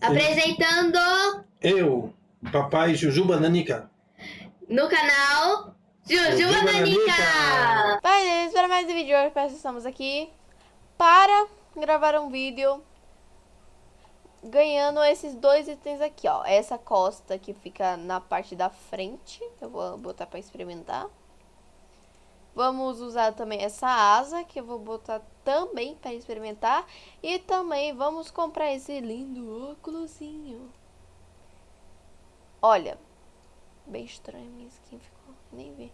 Apresentando Eu, papai Jujuba Nanica. no canal Jujuba Nanica. Gente, para mais um vídeo hoje, estamos aqui para gravar um vídeo ganhando esses dois itens aqui, ó. Essa costa que fica na parte da frente, eu vou botar para experimentar. Vamos usar também essa asa, que eu vou botar também para experimentar. E também vamos comprar esse lindo óculosinho. Olha, bem estranho minha skin ficou, nem vi.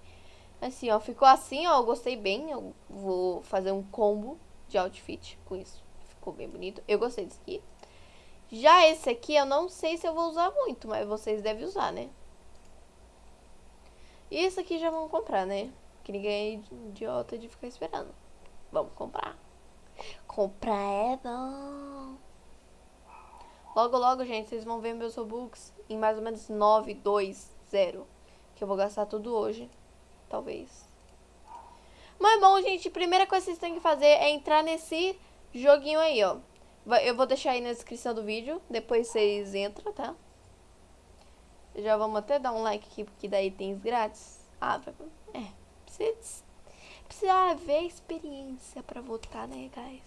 Assim, ó, ficou assim, ó, eu gostei bem. Eu vou fazer um combo de outfit com isso. Ficou bem bonito. Eu gostei desse aqui. Já esse aqui, eu não sei se eu vou usar muito, mas vocês devem usar, né? E esse aqui já vamos comprar, né? Que ninguém é idiota de ficar esperando. Vamos comprar. Comprar é bom. Logo, logo, gente, vocês vão ver meus Robux em mais ou menos 9, 2, 0. Que eu vou gastar tudo hoje. Talvez. Mas bom, gente, primeira coisa que vocês têm que fazer é entrar nesse joguinho aí, ó. Eu vou deixar aí na descrição do vídeo. Depois vocês entram, tá? Já vamos até dar um like aqui, porque daí tem grátis. Ah, é. Precisa, precisa ver a experiência pra votar, né, guys?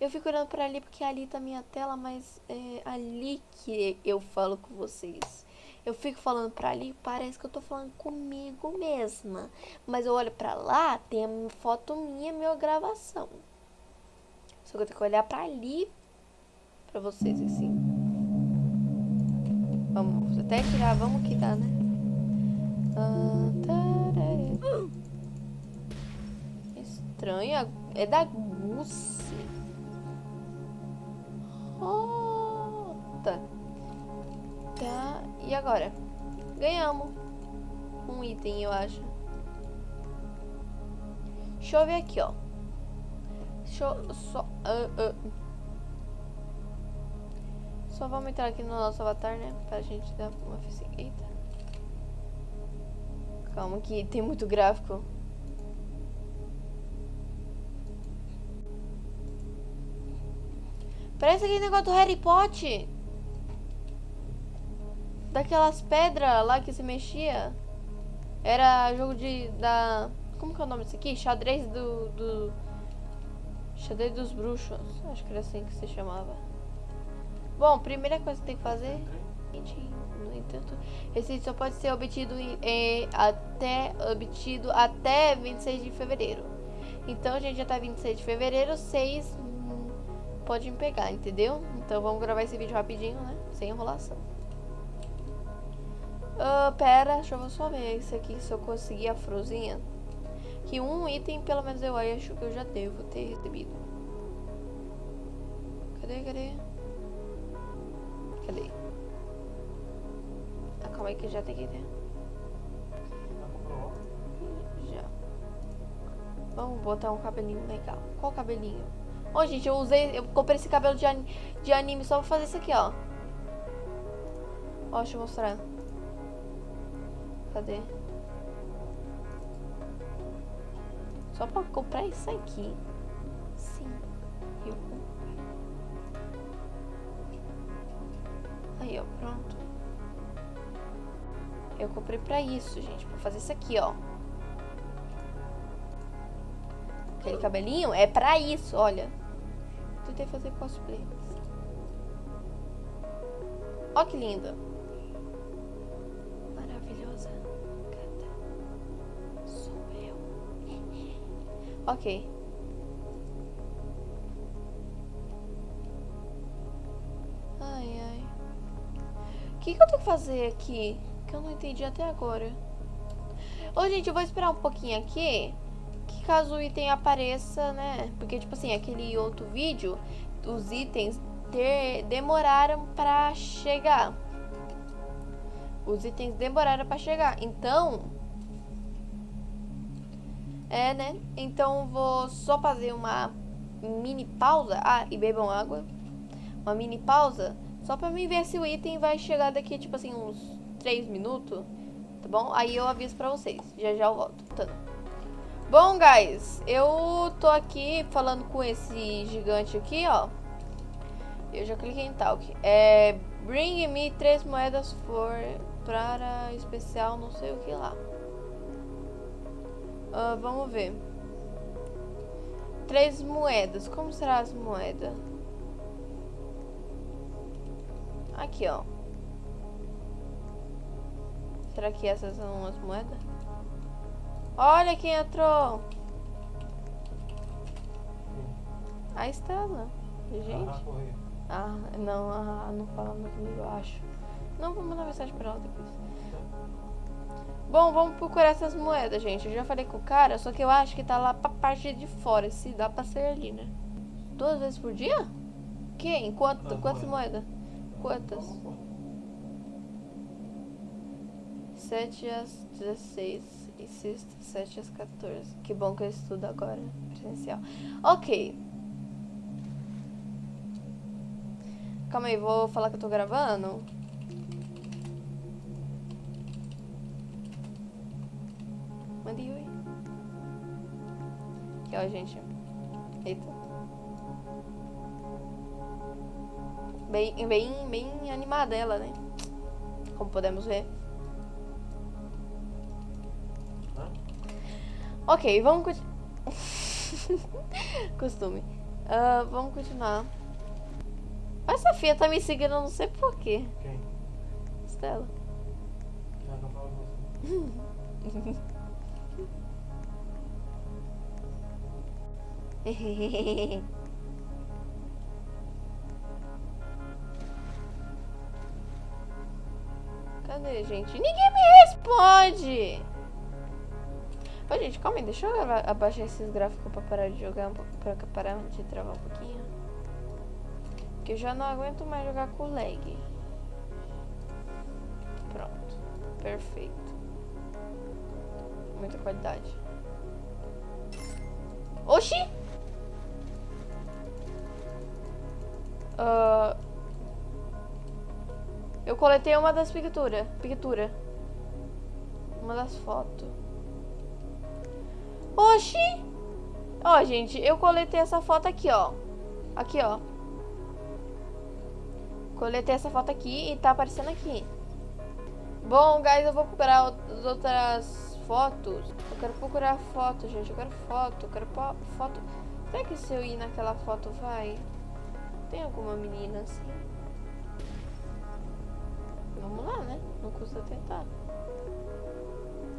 Eu fico olhando pra ali porque ali tá minha tela, mas é ali que eu falo com vocês. Eu fico falando pra ali, parece que eu tô falando comigo mesma. Mas eu olho pra lá, tem a foto minha, minha gravação. Só que eu tenho que olhar pra ali pra vocês, assim. Vamos até tirar, vamos que dá, né? Ah, tarará. Estranha, é da Gucci. Tá. Tá, e agora? Ganhamos um item, eu acho. Deixa eu ver aqui, ó. Deixa eu só... Uh, uh. Só vamos entrar aqui no nosso avatar, né? Pra gente dar uma... Eita. Calma que tem muito gráfico. Parece aquele negócio do Harry Potter. Daquelas pedras lá que se mexia. Era jogo de... da... Como que é o nome disso aqui? Xadrez do... do... Xadrez dos bruxos. Acho que era assim que se chamava. Bom, primeira coisa que tem que fazer... No entanto, esse só pode ser obtido em, até obtido até 26 de fevereiro. Então, a gente já tá 26 de fevereiro, 6 pode me pegar, entendeu? Então vamos gravar esse vídeo rapidinho, né? Sem enrolação. Uh, pera, deixa eu só ver isso aqui, se eu conseguir a fruzinha. Que um item, pelo menos eu acho que eu já devo ter recebido. Cadê, cadê? Cadê? Ah, calma aí que já tem que ter. Já. Vamos botar um cabelinho legal. Qual cabelinho? Ó, gente, eu usei, eu comprei esse cabelo de, anime, de anime só pra fazer isso aqui, ó. Ó, deixa eu mostrar. Cadê? Só pra comprar isso aqui. Sim, eu comprei. Aí, ó, pronto. Eu comprei pra isso, gente, pra fazer isso aqui, ó. Aquele cabelinho é pra isso, olha. Tentei fazer cosplay. Ó que linda. Maravilhosa. Gata. Sou eu. ok. Ai, ai. O que, que eu tenho que fazer aqui? Que eu não entendi até agora. Ô, gente, eu vou esperar um pouquinho aqui que caso o item apareça, né? Porque, tipo assim, aquele outro vídeo, os itens ter, demoraram pra chegar. Os itens demoraram pra chegar. Então... É, né? Então, vou só fazer uma mini pausa. Ah, e bebam água. Uma mini pausa. Só pra mim ver se o item vai chegar daqui, tipo assim, uns 3 minutos. Tá bom? Aí eu aviso pra vocês. Já já eu volto. Tá. Bom, guys, eu tô aqui falando com esse gigante aqui, ó. Eu já cliquei em talk. É. Bring me três moedas for para especial, não sei o que lá. Uh, vamos ver. Três moedas. Como será as moedas? Aqui, ó. Será que essas são as moedas? Olha quem entrou! A Estela. Gente. Ah, não, ah, não falando comigo, eu acho. Não, vou mandar mensagem pra ela depois. Bom, vamos procurar essas moedas, gente. Eu já falei com o cara, só que eu acho que tá lá pra parte de fora. Se dá pra ser ali, né? Duas vezes por dia? Quem? Quanto, quantas moedas? Quantas? 7 às 16 e sexta, 7 às 14. Que bom que eu estudo agora, presencial. Ok. Calma aí, vou falar que eu tô gravando. Mande oi. Aqui, ó, gente. Eita. Bem, bem, bem animada ela, né? Como podemos ver. Ok, vamos continuar. Costume. Uh, vamos continuar. Essa filha tá me seguindo, não sei porquê. Quem? Estela. Ah, não fala você. Cadê, gente? Ninguém me responde! Ô, gente, calma aí, deixa eu abaixar esses gráficos pra parar de jogar, um pouco, pra parar de travar um pouquinho. Porque eu já não aguento mais jogar com lag. Pronto. Perfeito. Muita qualidade. Oxi! Uh, eu coletei uma das pinturas. Pintura. Uma das fotos. Oxi! Ó, gente, eu coletei essa foto aqui, ó. Aqui, ó. Coletei essa foto aqui e tá aparecendo aqui. Bom, guys, eu vou procurar as outras fotos. Eu quero procurar foto, gente. Eu quero foto. Eu quero foto. Será que se eu ir naquela foto vai? Tem alguma menina assim? Vamos lá, né? Não custa tentar.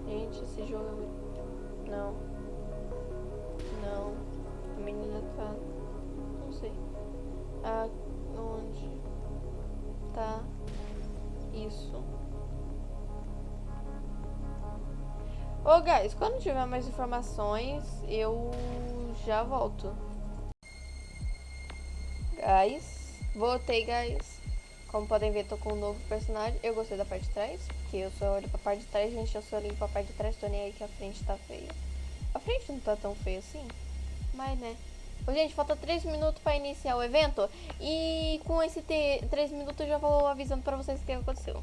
Gente, esse jogo é muito... Não. Não. A menina tá. Não sei. Aonde tá isso? Ô, oh, guys, quando tiver mais informações, eu já volto. Guys, voltei, guys. Como podem ver, tô com um novo personagem. Eu gostei da parte de trás, porque eu só olho pra parte de trás, gente. Eu só olho pra parte de trás, tô nem aí que a frente tá feia. A frente não tá tão feia assim. Mas, né. Ô, gente, falta 3 minutos pra iniciar o evento. E com esse 3 minutos eu já vou avisando pra vocês o que aconteceu.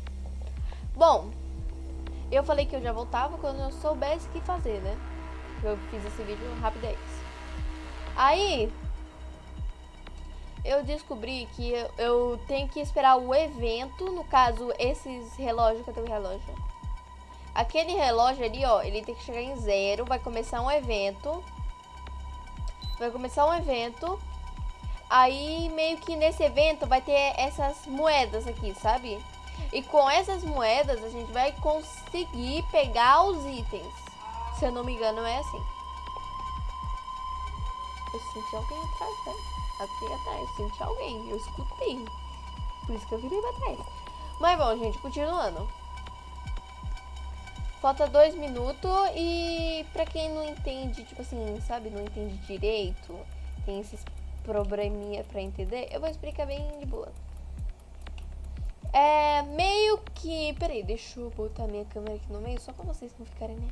Bom, eu falei que eu já voltava quando eu soubesse o que fazer, né? Eu fiz esse vídeo rapidez. Aí, eu descobri que eu, eu tenho que esperar o evento, no caso, esses relógios, cadê o relógio? Aquele relógio ali, ó, ele tem que chegar em zero. Vai começar um evento. Vai começar um evento. Aí, meio que nesse evento vai ter essas moedas aqui, sabe? E com essas moedas a gente vai conseguir pegar os itens. Se eu não me engano, é assim. Eu senti alguém atrás, né? Aqui atrás, eu senti alguém. Eu escutei. Por isso que eu virei pra trás. Mas bom, gente, continuando. Falta dois minutos e pra quem não entende, tipo assim, sabe, não entende direito, tem esses probleminha pra entender, eu vou explicar bem de boa. É meio que... Peraí, deixa eu botar minha câmera aqui no meio, só pra vocês não ficarem, né?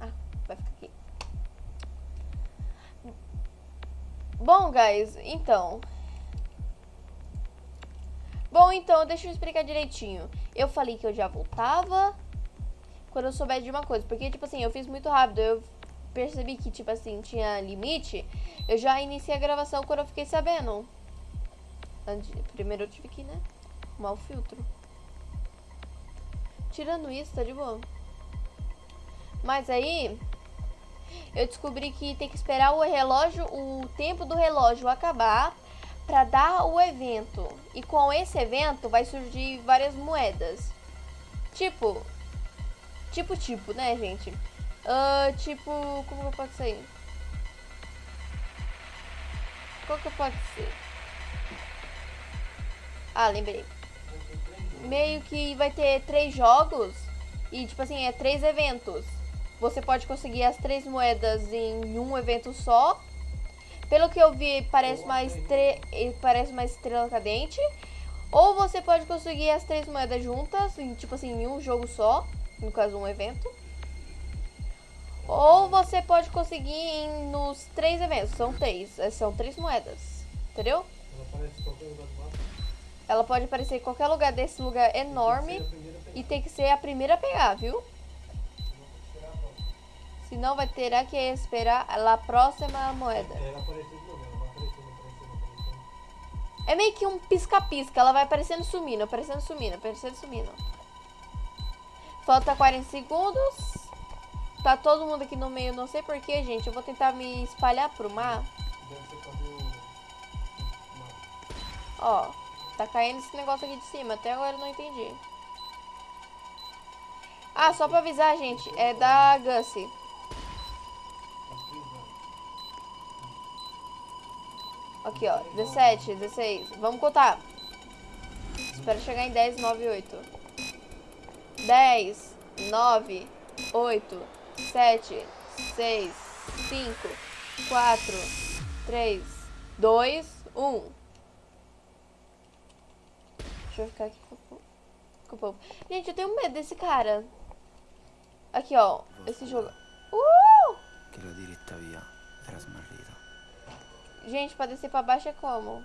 Ah, vai ficar aqui. Bom, guys, então... Bom, então, deixa eu explicar direitinho. Eu falei que eu já voltava, quando eu souber de uma coisa. Porque, tipo assim, eu fiz muito rápido. Eu percebi que, tipo assim, tinha limite. Eu já iniciei a gravação quando eu fiquei sabendo. Antes- Primeiro eu tive que, né? O filtro. Tirando isso, tá de boa. Mas aí, eu descobri que tem que esperar o relógio, o tempo do relógio acabar pra dar o evento. E com esse evento vai surgir várias moedas. Tipo, tipo, tipo, né, gente? Ah, tipo, como que pode ser? Qual que pode ser? Ah, lembrei. Meio que vai ter três jogos e, tipo assim, é três eventos. Você pode conseguir as três moedas em um evento só. Pelo que eu vi, parece uma, estre... parece uma estrela cadente. Ou você pode conseguir as três moedas juntas, em, tipo assim, em um jogo só. No caso, um evento. Ou você pode conseguir em- nos três eventos. São três. eh, São três moedas. Entendeu? Ela pode aparecer em qualquer lugar desse lugar enorme. Tem. E tem que ser a primeira a pegar, viu? Senão vai ter que esperar a próxima moeda. É. É meio que um pisca-pisca. Ela vai aparecendo sumindo, aparecendo sumindo, aparecendo sumindo. Falta 40 segundos. Tá todo mundo aqui no meio, não sei porquê, gente. Eu vou tentar me espalhar pro mar. Ó, tá caindo esse negócio aqui de cima. Até agora eu não entendi. Ah, só pra avisar, gente. É da Gussie. Aqui, ó. 17, 16. Vamos contar. Espero chegar em 10, 9, 8. 10, 9, 8, 7, 6, 5, 4, 3, 2, 1. Deixa eu ficar aqui com o povo. Gente, eu tenho medo desse cara. Aqui, ó. Esse jogo. Uh! Gente, pra descer pra baixo é como?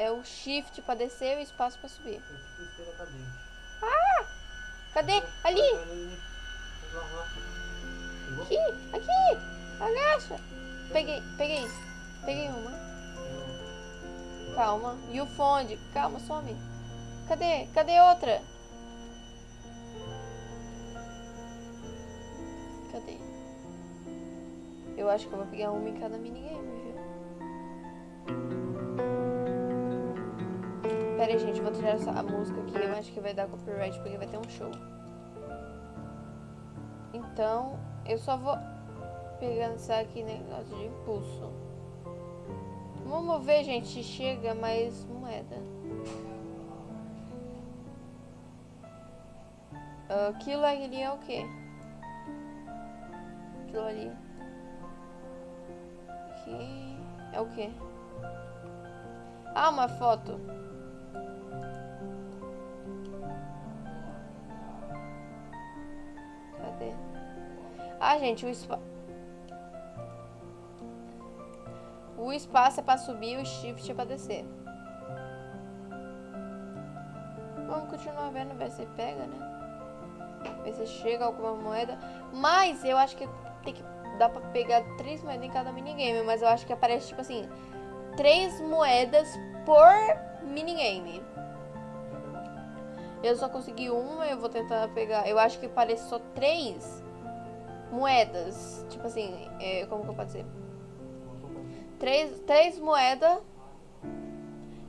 É o shift pra descer e o espaço pra subir. É tipo estrela cadente. Cadê? Ali! Aqui! Aqui! Agacha! Peguei, peguei. Peguei uma. Calma. E o fonde? Calma, some. Cadê? Cadê outra? Cadê? Eu acho que eu vou pegar uma em cada minigame, Pera aí, gente, vou tirar essa música aqui. Eu acho que vai dar copyright porque vai ter um show. Então, eu só vou isso aqui negócio de impulso. Vamos ver, gente, chega mais moeda. Ah, Aquilo ali é o quê? Aquilo ali. Aqui é o quê? Ah, uma foto. Cadê? Ah, gente, o espaço. O espaço é pra subir e o shift é pra descer. Vamos continuar vendo, ver se pega, né? Ver se chega alguma moeda. Mas eu acho que tem que dá pra pegar três moedas em cada minigame. Mas eu acho que aparece, tipo assim, três moedas por minigame. Eu só consegui uma, eu vou tentar pegar. Eu acho que parece só três moedas. Tipo assim, é, como que eu posso dizer? Três, três moedas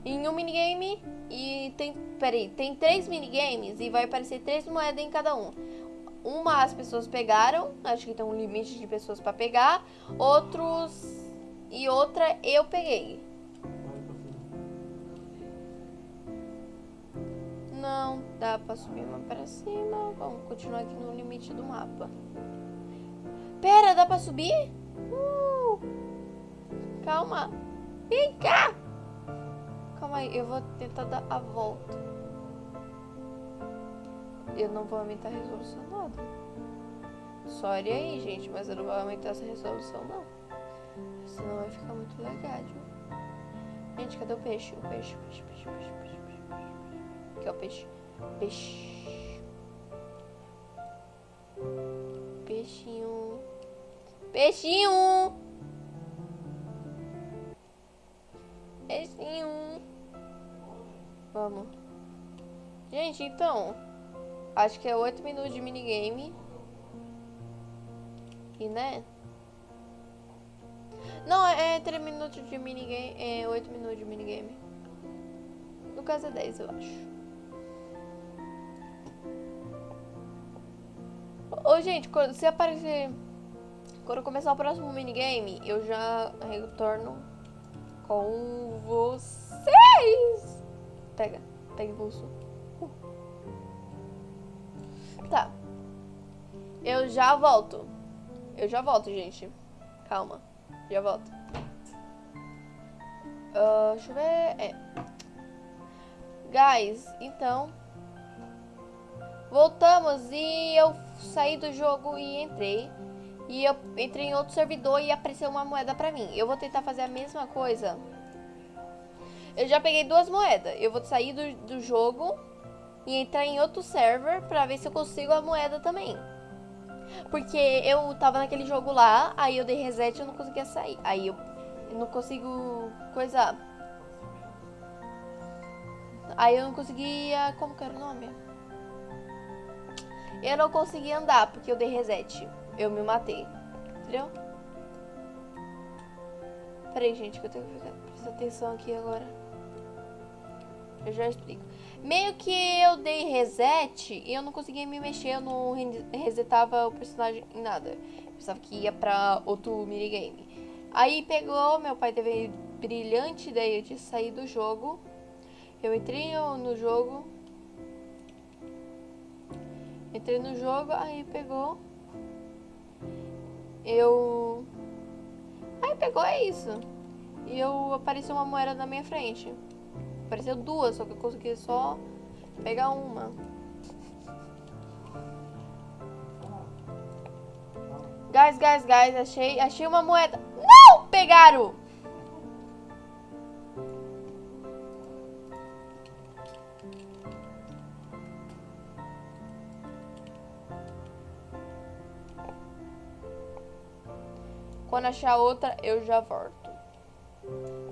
em um minigame e tem. Peraí, tem três minigames e vai aparecer três moedas em cada um. Uma as pessoas pegaram, acho que tem um limite de pessoas pra pegar. Outros. E outra eu peguei. Não, dá pra subir uma pra cima. Vamos continuar aqui no limite do mapa. Pera, dá pra subir? Uh! Calma. Vem cá. Calma aí, eu vou tentar dar a volta. Eu não vou aumentar a resolução nada. Sorry aí, gente, mas eu não vou aumentar essa resolução não. Senão vai ficar muito legal. Gente, cadê o peixe? O peixe, peixe, peixe, peixe, peixe. Aqui, ó, peixe. Peixe. Peixinho. Peixinho! É um. Vamos. Gente, então. Acho que é 8 minutos de minigame. E né? Não, é 3 minutos de minigame. É 8 minutos de minigame. No caso é 10, eu acho. Gente, quando, se aparecer. Quando começar o próximo minigame, eu já retorno com vocês. Pega, pega impulso. Uh. Tá. Eu já volto. Eu já volto, gente. Calma. Já volto. Ah, deixa eu ver. É. Guys, então. Voltamos e eu saí do jogo e entrei. E eu entrei em outro servidor e apareceu uma moeda pra mim. Eu vou tentar fazer a mesma coisa. Eu já peguei duas moedas. Eu vou sair do, do jogo e entrar em outro server pra ver se eu consigo a moeda também. Porque eu tava naquele jogo lá, aí eu dei reset e eu não conseguia sair. Aí eu não consigo coisar. Aí eu não conseguia... Como que era o nome? Eu não consegui andar porque eu dei reset. Eu me matei. Entendeu? Peraí, gente, que eu tenho que ficar, prestar atenção aqui agora. Eu já explico. Meio que eu dei reset e eu não conseguia me mexer, eu não resetava o personagem em nada. Eu pensava que ia pra outro minigame. Aí pegou, meu pai teve brilhante ideia de sair do jogo. Eu entrei no jogo. Entrei no jogo, aí pegou. Eu. Aí pegou, é isso. E eu apareceu uma moeda na minha frente. Apareceu duas, só que eu consegui só pegar uma. Guys, guys, guys, achei, achei uma moeda. Não! Pegaram! Quando achar outra, eu já volto.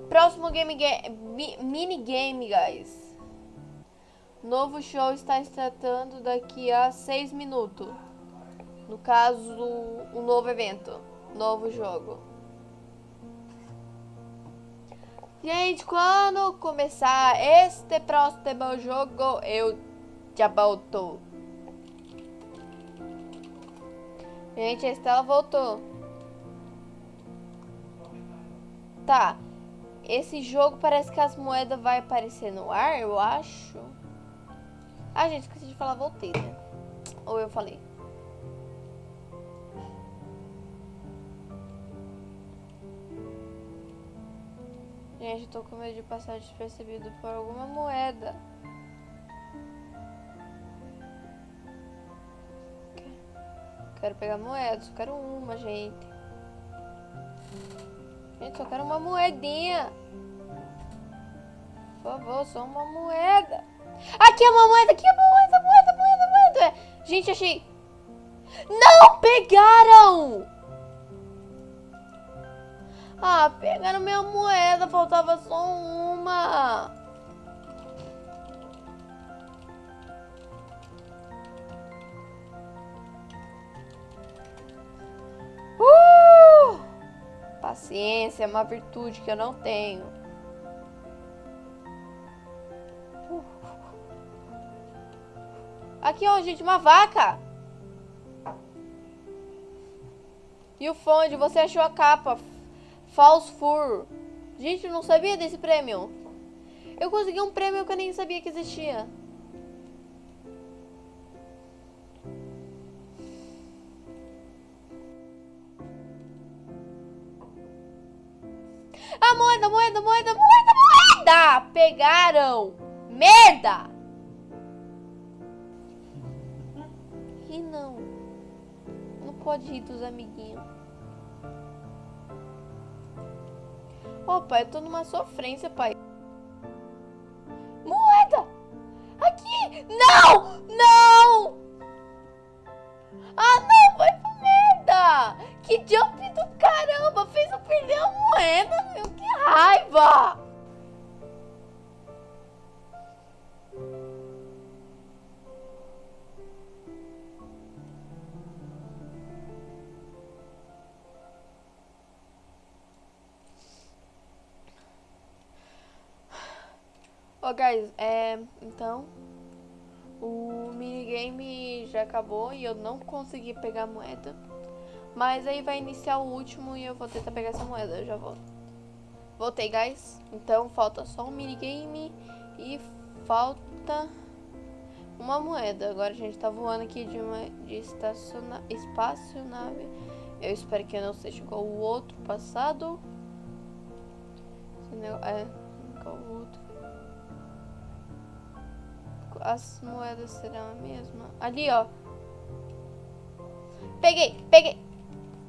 Próximo game, game mini game, guys. Novo show está startando daqui a 6 minutos. No caso, um novo evento. Novo jogo. Gente, quando começar este próximo jogo, eu já volto. Gente, a Estela voltou. Tá. Esse jogo parece que as moedas vai aparecer no ar, eu acho. Ah, gente, esqueci de falar, voltei, né? Ou eu falei? Gente, tô com medo de passar despercebido por alguma moeda. Quero pegar moeda, só quero uma, gente. Gente, só quero uma moedinha. Por favor, só uma moeda. Aqui é uma moeda, aqui é uma moeda, moeda, moeda, moeda. Gente, achei... Não pegaram! Ah, pegaram minha moeda, faltava só uma. Paciência é uma virtude que eu não tenho. Aqui, ó, gente, uma vaca. E o fonde, você achou a capa. False Fur. Gente, eu não sabia desse prêmio. Eu consegui um prêmio que eu nem sabia que existia. Pegaram! Merda! E não. Não pode ir dos amiguinhos. Ô, pai, eu tô numa sofrência, pai. Moeda! Aqui! Não! Não! Ah, não! Vai pra merda! Que jump do caramba! Fez eu perder a moeda, meu! Que raiva! Ó, guys, é. Então. O minigame já acabou e eu não consegui pegar a moeda. Mas aí vai iniciar o último e eu vou tentar pegar essa moeda. Eu já volto. Voltei, guys. Então falta só um minigame e falta uma moeda. Agora a gente tá voando aqui de uma de estaciona, espaçonave. Eu espero que não seja igual o outro passado. É, igual o outro. As moedas serão a mesma. Ali, ó. Peguei, peguei.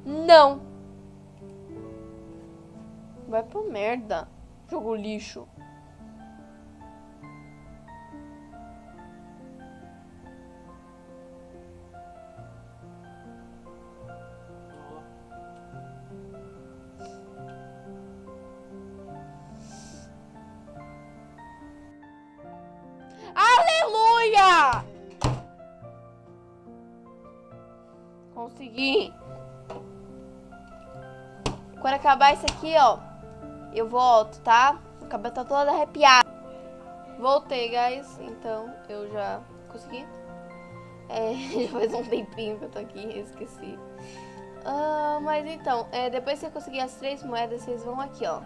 Não. Vai pro merda. Jogo lixo. Acabar isso aqui, ó, eu volto, tá? O cabelo tá todo arrepiado. Voltei, guys. Então, eu já consegui. É, já faz um tempinho que eu tô aqui, esqueci. Uh, mas então, é, depois que você conseguir as três moedas, vocês vão aqui, ó.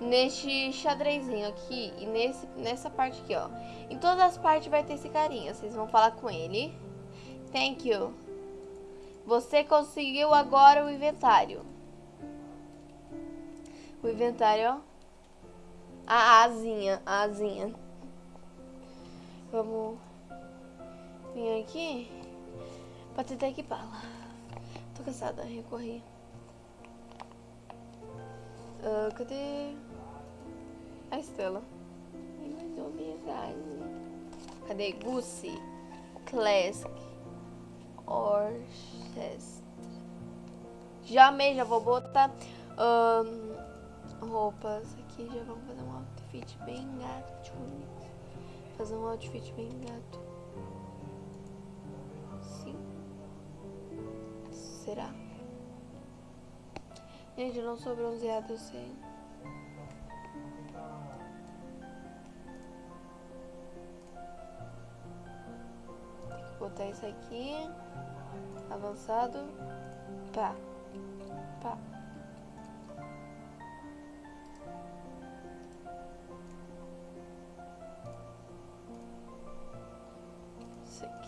Neste xadrezinho aqui e nesse, nessa parte aqui, ó. Em todas as partes vai ter esse carinha. Vocês vão falar com ele. Thank you. Você conseguiu agora o inventário. O inventário, ó. A asinha, a asinha. Vamos vir aqui pra tentar equipá-la. Tô cansada, recorri. Uh, cadê a Estela? Mandou mensagem. Cadê? Gucci, Classic, Orchestra. Já amei, já vou botar um, roupas aqui. Já vamos fazer um outfit bem gato. Fazer um outfit bem gato. Sim. Será? Gente, eu não sou bronzeada, eu sei. Tem que botar isso aqui. Avançado. Pá. Pá.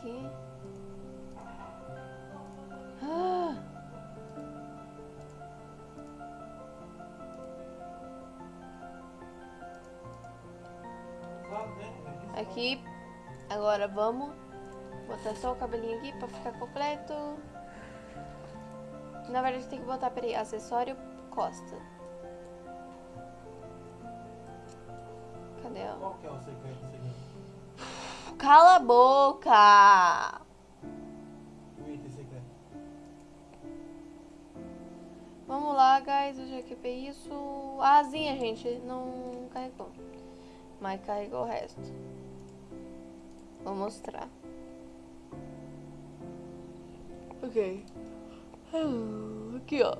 Aqui. Ah! Aqui. Agora vamos botar só o cabelinho aqui pra ficar completo. Na verdade tem que botar, peraí, acessório costa. Cadê? Qual que é o segredo? Cala a boca! Vamos lá, guys, eu já equipei isso. A asinha, gente, não carregou. Mas carregou o resto. Vou mostrar. Ok. Aqui, ó.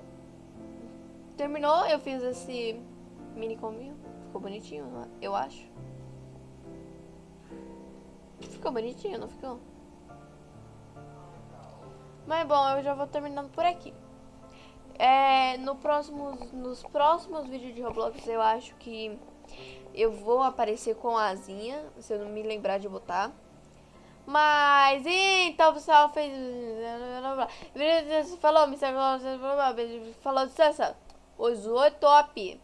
Terminou, eu fiz esse mini combinho. Ficou bonitinho, eu acho. Ficou bonitinho, não ficou? Mas bom, eu já vou terminando por aqui. É, no próximos, nos próximos vídeos de Roblox eu acho que eu vou aparecer com a asinha, se eu não me lembrar de botar. Mas, então, pessoal, fez... Falou, Mr. Falou, distância. O Zoe top.